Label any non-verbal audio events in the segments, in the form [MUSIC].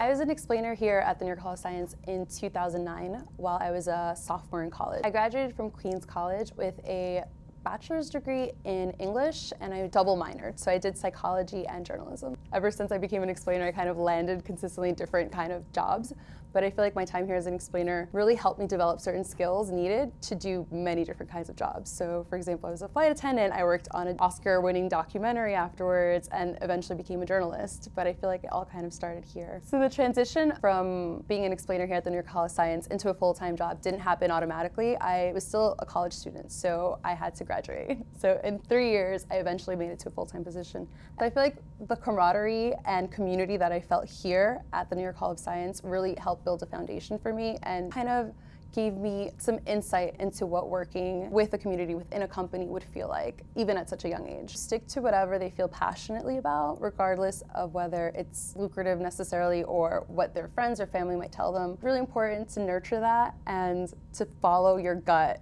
I was an explainer here at the New York Hall of Science in 2009 while I was a sophomore in college. I graduated from Queens College with a bachelor's degree in English and I double minored. So I did psychology and journalism. Ever since I became an explainer, I kind of landed consistently different kind of jobs. But I feel like my time here as an explainer really helped me develop certain skills needed to do many different kinds of jobs. So for example, I was a flight attendant, I worked on an Oscar winning documentary afterwards and eventually became a journalist. But I feel like it all kind of started here. So the transition from being an explainer here at the New York College of Science into a full-time job didn't happen automatically. I was still a college student, so I had to graduate. So in three years, I eventually made it to a full-time position. But I feel like the camaraderie and community that I felt here at the New York Hall of Science really helped build a foundation for me and kind of gave me some insight into what working with a community within a company would feel like, even at such a young age. Stick to whatever they feel passionately about, regardless of whether it's lucrative necessarily or what their friends or family might tell them. Really important to nurture that and to follow your gut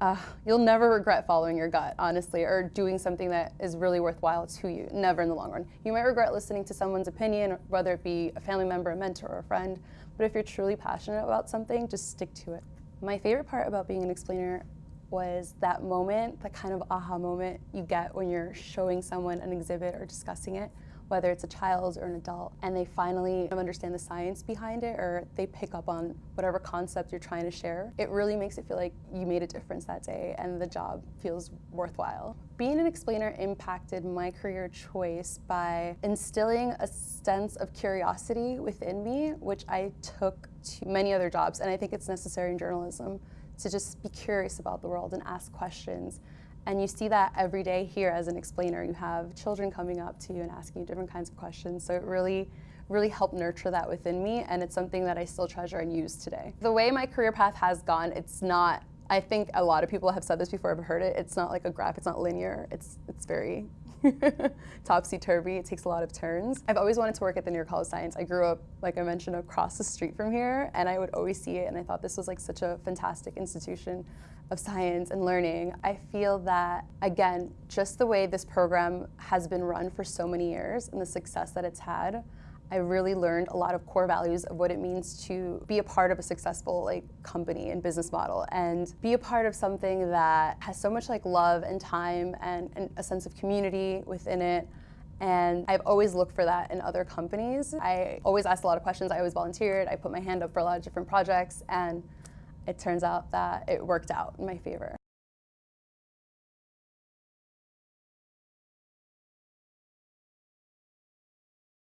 uh, you'll never regret following your gut, honestly, or doing something that is really worthwhile to you, never in the long run. You might regret listening to someone's opinion, whether it be a family member, a mentor, or a friend, but if you're truly passionate about something, just stick to it. My favorite part about being an explainer was that moment, that kind of aha moment you get when you're showing someone an exhibit or discussing it whether it's a child or an adult, and they finally understand the science behind it or they pick up on whatever concept you're trying to share, it really makes it feel like you made a difference that day and the job feels worthwhile. Being an explainer impacted my career choice by instilling a sense of curiosity within me, which I took to many other jobs, and I think it's necessary in journalism to just be curious about the world and ask questions and you see that every day here as an explainer. You have children coming up to you and asking you different kinds of questions. So it really, really helped nurture that within me. And it's something that I still treasure and use today. The way my career path has gone, it's not, I think a lot of people have said this before, I've heard it. It's not like a graph, it's not linear. It's, it's very [LAUGHS] topsy-turvy. It takes a lot of turns. I've always wanted to work at the New York Hall of Science. I grew up, like I mentioned, across the street from here, and I would always see it, and I thought this was like such a fantastic institution of science and learning. I feel that, again, just the way this program has been run for so many years and the success that it's had, I really learned a lot of core values of what it means to be a part of a successful like company and business model and be a part of something that has so much like love and time and, and a sense of community within it. And I've always looked for that in other companies. I always asked a lot of questions. I always volunteered. I put my hand up for a lot of different projects and it turns out that it worked out in my favor.